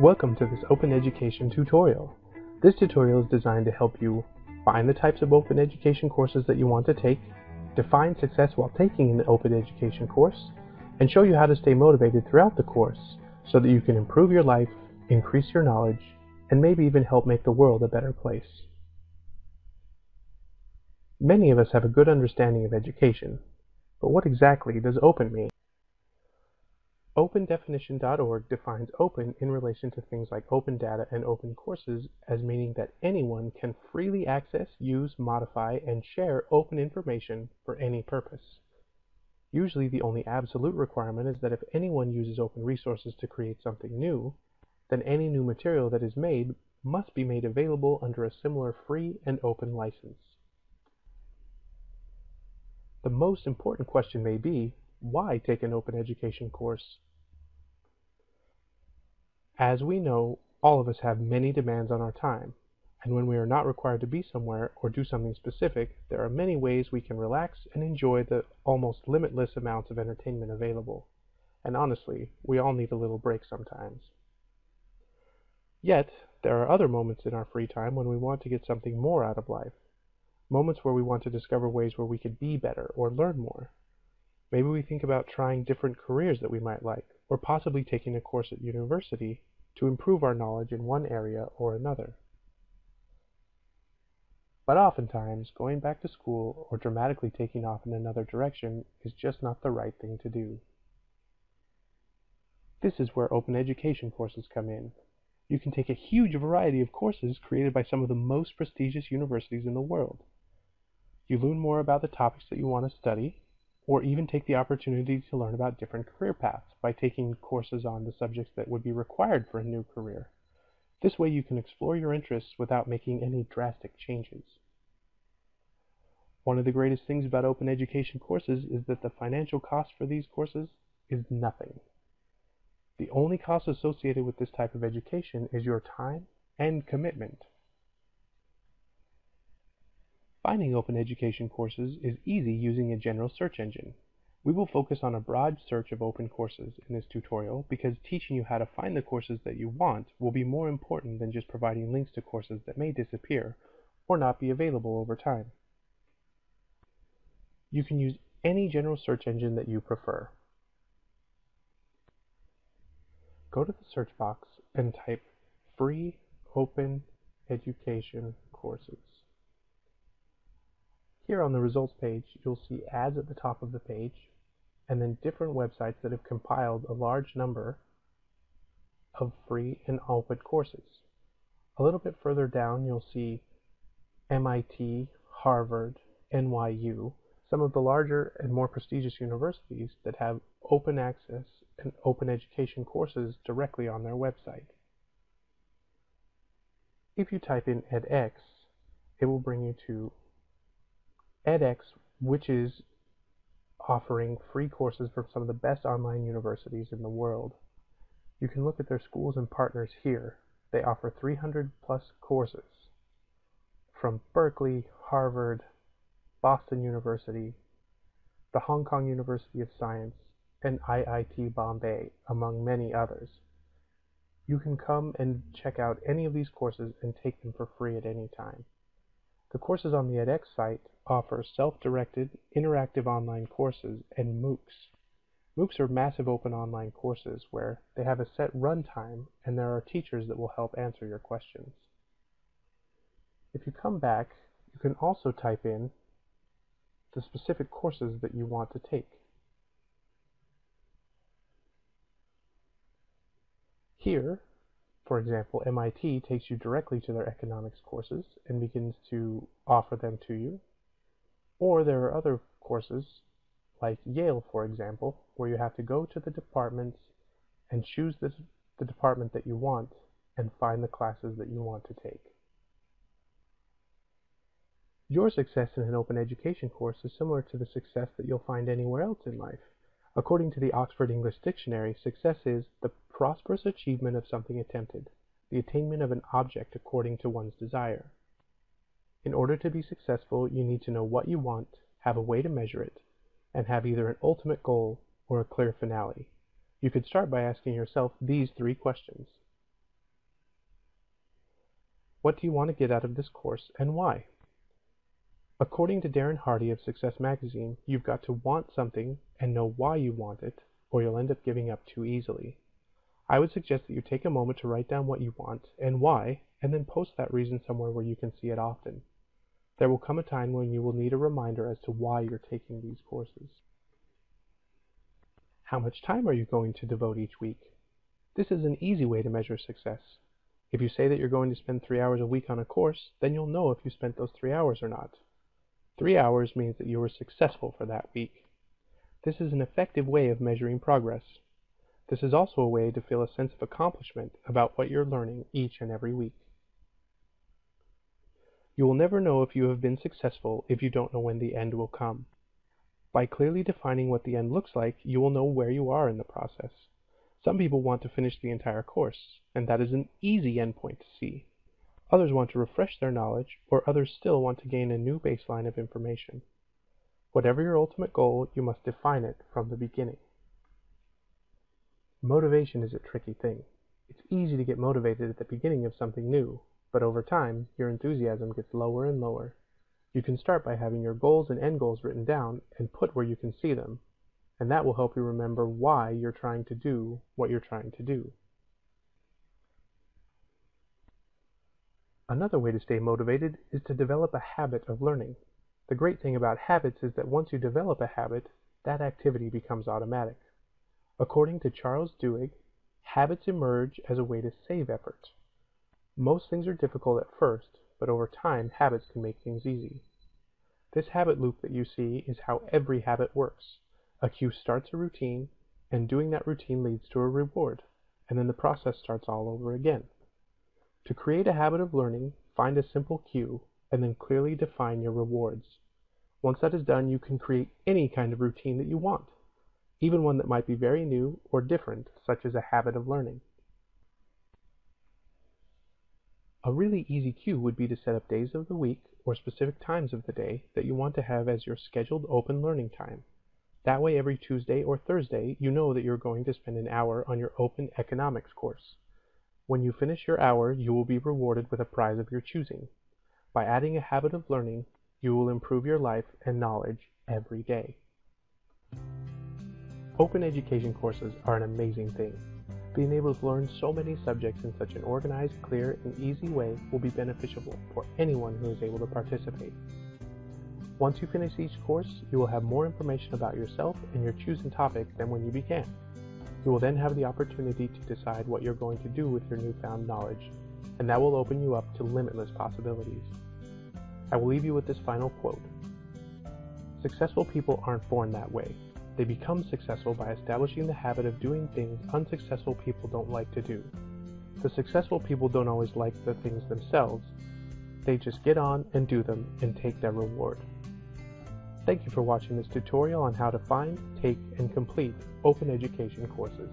Welcome to this Open Education tutorial. This tutorial is designed to help you find the types of open education courses that you want to take, define success while taking an open education course, and show you how to stay motivated throughout the course so that you can improve your life, increase your knowledge, and maybe even help make the world a better place. Many of us have a good understanding of education, but what exactly does open mean? OpenDefinition.org defines open in relation to things like open data and open courses as meaning that anyone can freely access, use, modify, and share open information for any purpose. Usually the only absolute requirement is that if anyone uses open resources to create something new, then any new material that is made must be made available under a similar free and open license. The most important question may be, why take an open education course? As we know, all of us have many demands on our time, and when we are not required to be somewhere or do something specific, there are many ways we can relax and enjoy the almost limitless amounts of entertainment available. And honestly, we all need a little break sometimes. Yet, there are other moments in our free time when we want to get something more out of life. Moments where we want to discover ways where we could be better or learn more. Maybe we think about trying different careers that we might like, or possibly taking a course at university to improve our knowledge in one area or another. But oftentimes, going back to school or dramatically taking off in another direction is just not the right thing to do. This is where open education courses come in. You can take a huge variety of courses created by some of the most prestigious universities in the world. You learn more about the topics that you want to study, or even take the opportunity to learn about different career paths by taking courses on the subjects that would be required for a new career. This way you can explore your interests without making any drastic changes. One of the greatest things about open education courses is that the financial cost for these courses is nothing. The only cost associated with this type of education is your time and commitment. Finding open education courses is easy using a general search engine. We will focus on a broad search of open courses in this tutorial because teaching you how to find the courses that you want will be more important than just providing links to courses that may disappear or not be available over time. You can use any general search engine that you prefer. Go to the search box and type free open education courses. Here on the results page, you'll see ads at the top of the page, and then different websites that have compiled a large number of free and open courses. A little bit further down, you'll see MIT, Harvard, NYU, some of the larger and more prestigious universities that have open access and open education courses directly on their website. If you type in edX, it will bring you to edX, which is offering free courses from some of the best online universities in the world. You can look at their schools and partners here. They offer 300 plus courses from Berkeley, Harvard, Boston University, the Hong Kong University of Science, and IIT Bombay, among many others. You can come and check out any of these courses and take them for free at any time. The courses on the edX site offer self-directed, interactive online courses and MOOCs. MOOCs are massive open online courses where they have a set runtime and there are teachers that will help answer your questions. If you come back, you can also type in the specific courses that you want to take. Here, for example, MIT takes you directly to their economics courses and begins to offer them to you. Or there are other courses, like Yale, for example, where you have to go to the departments and choose the, the department that you want and find the classes that you want to take. Your success in an open education course is similar to the success that you'll find anywhere else in life. According to the Oxford English Dictionary, success is the prosperous achievement of something attempted, the attainment of an object according to one's desire. In order to be successful, you need to know what you want, have a way to measure it, and have either an ultimate goal or a clear finale. You could start by asking yourself these three questions. What do you want to get out of this course and why? According to Darren Hardy of Success Magazine, you've got to want something and know why you want it, or you'll end up giving up too easily. I would suggest that you take a moment to write down what you want and why, and then post that reason somewhere where you can see it often. There will come a time when you will need a reminder as to why you're taking these courses. How much time are you going to devote each week? This is an easy way to measure success. If you say that you're going to spend three hours a week on a course, then you'll know if you spent those three hours or not. Three hours means that you were successful for that week. This is an effective way of measuring progress. This is also a way to feel a sense of accomplishment about what you're learning each and every week. You will never know if you have been successful if you don't know when the end will come. By clearly defining what the end looks like, you will know where you are in the process. Some people want to finish the entire course, and that is an easy endpoint to see. Others want to refresh their knowledge, or others still want to gain a new baseline of information. Whatever your ultimate goal, you must define it from the beginning. Motivation is a tricky thing. It's easy to get motivated at the beginning of something new, but over time, your enthusiasm gets lower and lower. You can start by having your goals and end goals written down and put where you can see them, and that will help you remember why you're trying to do what you're trying to do. Another way to stay motivated is to develop a habit of learning. The great thing about habits is that once you develop a habit, that activity becomes automatic. According to Charles Duhigg, habits emerge as a way to save effort. Most things are difficult at first, but over time habits can make things easy. This habit loop that you see is how every habit works. A cue starts a routine, and doing that routine leads to a reward, and then the process starts all over again. To create a habit of learning, find a simple cue, and then clearly define your rewards. Once that is done, you can create any kind of routine that you want, even one that might be very new or different, such as a habit of learning. A really easy cue would be to set up days of the week or specific times of the day that you want to have as your scheduled open learning time. That way every Tuesday or Thursday you know that you're going to spend an hour on your open economics course. When you finish your hour, you will be rewarded with a prize of your choosing. By adding a habit of learning, you will improve your life and knowledge every day. Open education courses are an amazing thing. Being able to learn so many subjects in such an organized, clear, and easy way will be beneficial for anyone who is able to participate. Once you finish each course, you will have more information about yourself and your chosen topic than when you began. You will then have the opportunity to decide what you're going to do with your newfound knowledge, and that will open you up to limitless possibilities. I will leave you with this final quote. Successful people aren't born that way. They become successful by establishing the habit of doing things unsuccessful people don't like to do. The successful people don't always like the things themselves. They just get on and do them and take their reward. Thank you for watching this tutorial on how to find, take, and complete open education courses.